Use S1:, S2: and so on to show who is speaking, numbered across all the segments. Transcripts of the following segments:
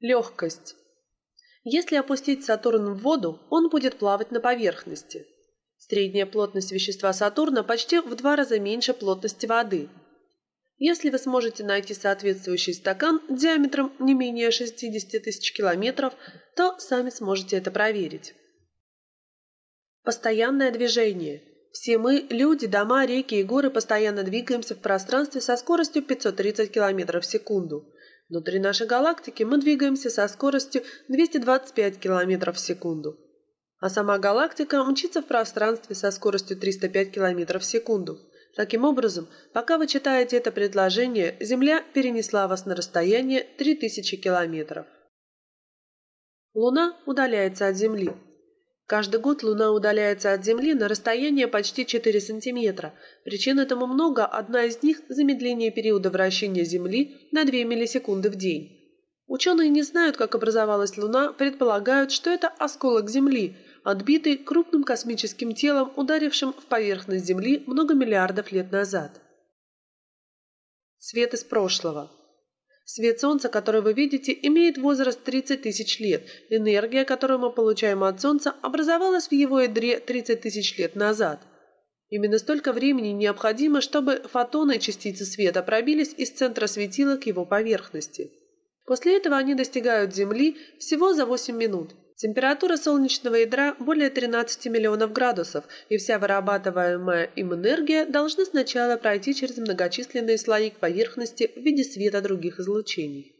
S1: Легкость. Если опустить Сатурн в воду, он будет плавать на поверхности. Средняя плотность вещества Сатурна почти в два раза меньше плотности воды. Если вы сможете найти соответствующий стакан диаметром не менее 60 тысяч километров, то сами сможете это проверить. Постоянное движение. Все мы, люди, дома, реки и горы постоянно двигаемся в пространстве со скоростью 530 км в секунду. Внутри нашей галактики мы двигаемся со скоростью 225 км в секунду. А сама галактика мчится в пространстве со скоростью 305 км в секунду. Таким образом, пока вы читаете это предложение, Земля перенесла вас на расстояние 3000 километров. Луна удаляется от Земли. Каждый год Луна удаляется от Земли на расстояние почти 4 сантиметра. Причин этому много, одна из них – замедление периода вращения Земли на 2 миллисекунды в день. Ученые не знают, как образовалась Луна, предполагают, что это осколок Земли, отбитый крупным космическим телом, ударившим в поверхность Земли много миллиардов лет назад. Свет из прошлого. Свет Солнца, который вы видите, имеет возраст 30 тысяч лет. Энергия, которую мы получаем от Солнца, образовалась в его ядре 30 тысяч лет назад. Именно столько времени необходимо, чтобы фотоны частицы света пробились из центра светила к его поверхности. После этого они достигают Земли всего за 8 минут. Температура солнечного ядра более 13 миллионов градусов, и вся вырабатываемая им энергия должна сначала пройти через многочисленные слои к поверхности в виде света других излучений.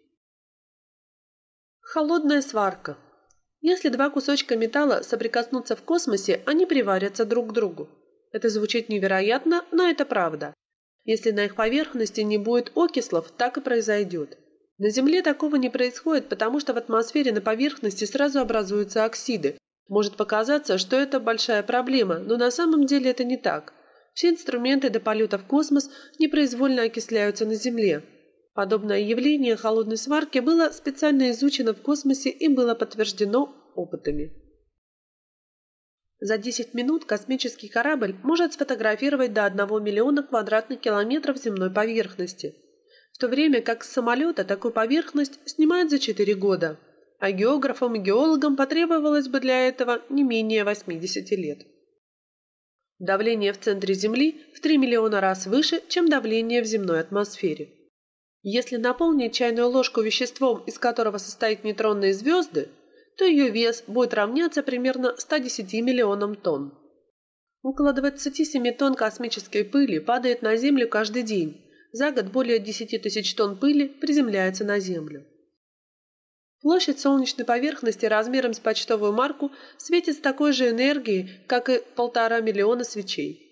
S1: Холодная сварка. Если два кусочка металла соприкоснутся в космосе, они приварятся друг к другу. Это звучит невероятно, но это правда. Если на их поверхности не будет окислов, так и произойдет. На Земле такого не происходит, потому что в атмосфере на поверхности сразу образуются оксиды. Может показаться, что это большая проблема, но на самом деле это не так. Все инструменты до полета в космос непроизвольно окисляются на Земле. Подобное явление холодной сварки было специально изучено в космосе и было подтверждено опытами. За 10 минут космический корабль может сфотографировать до 1 миллиона квадратных километров земной поверхности – в то время как с самолета такую поверхность снимают за 4 года, а географам и геологам потребовалось бы для этого не менее 80 лет. Давление в центре Земли в 3 миллиона раз выше, чем давление в земной атмосфере. Если наполнить чайную ложку веществом, из которого состоят нейтронные звезды, то ее вес будет равняться примерно 110 миллионам тонн. Около 27 тонн космической пыли падает на Землю каждый день, за год более 10 тысяч тонн пыли приземляется на Землю. Площадь солнечной поверхности размером с почтовую марку светит с такой же энергией, как и полтора миллиона свечей.